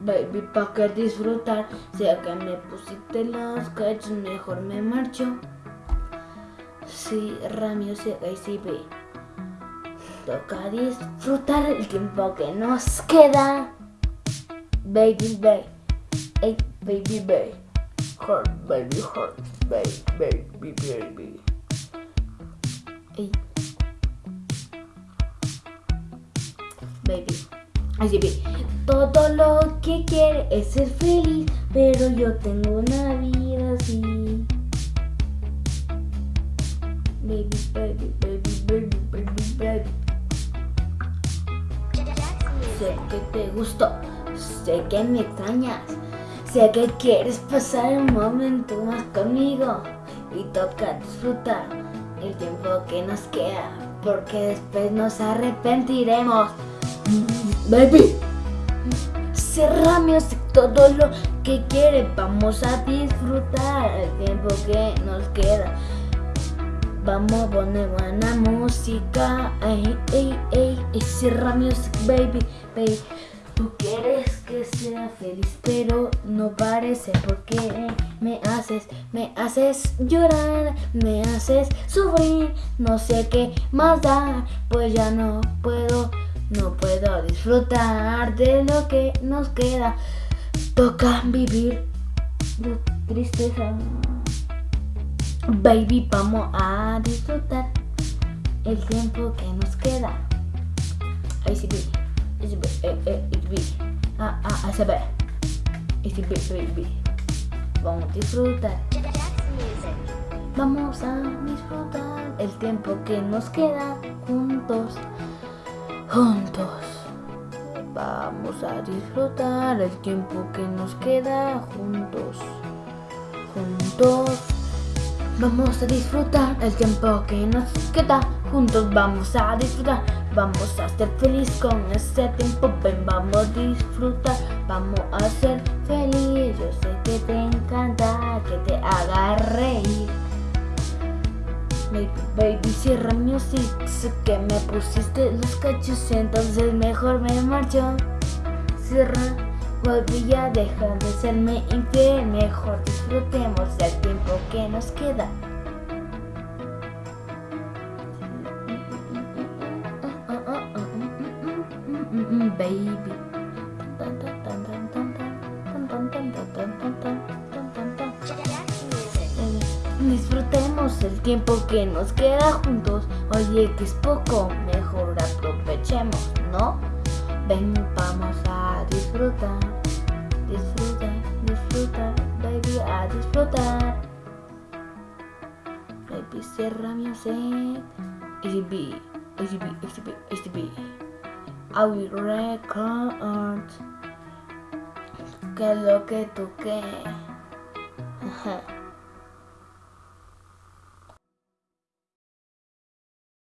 baby, pa' que disfrutar. Si que me pusiste los cachos, mejor me marcho. Si Ramio se y si ve. Toca disfrutar el tiempo que nos queda. Baby, baby, hey, baby, baby, heart, baby, heart, baby, baby, baby. Hey. Baby, así ve. Todo lo que quiere es ser feliz, pero yo tengo una vida así. Baby, baby, baby, baby, baby, baby. Sé que te gustó, sé que me extrañas, sé que quieres pasar un momento más conmigo y toca disfrutar el tiempo que nos queda, porque después nos arrepentiremos. Baby, cerrame todo lo que quiere, vamos a disfrutar el tiempo que nos queda. Vamos a poner buena música, ey, ey, ey, y cierra music, baby, baby. Tú quieres que sea feliz, pero no parece porque me haces, me haces llorar, me haces sufrir, no sé qué más dar, pues ya no puedo, no puedo disfrutar de lo que nos queda. Toca vivir de tristeza. Baby, vamos a disfrutar el tiempo que nos queda. Baby. Eh, eh, ah, ah, ah. Vamos a disfrutar. Vamos a disfrutar el tiempo que nos queda juntos. Juntos. Vamos a disfrutar el tiempo que nos queda juntos. Juntos. Vamos a disfrutar el tiempo que nos queda Juntos vamos a disfrutar Vamos a ser feliz con ese tiempo Ven, vamos a disfrutar Vamos a ser feliz Yo sé que te encanta Que te haga baby, cierra music Sé que me pusiste los cachos Entonces mejor me marcho Cierra Volví a dejar de serme infiel Mejor disfrutemos del tiempo que nos queda Baby el tiempo que nos queda juntos Oye que es poco, mejor aprovechemos, ¿no? Ven, vamos a disfrutar, disfrutar, disfrutar, baby, a disfrutar. Baby, cierra mi sed. Easy B, easy B, easy B, easy B. I will record. Que lo que tú quieres.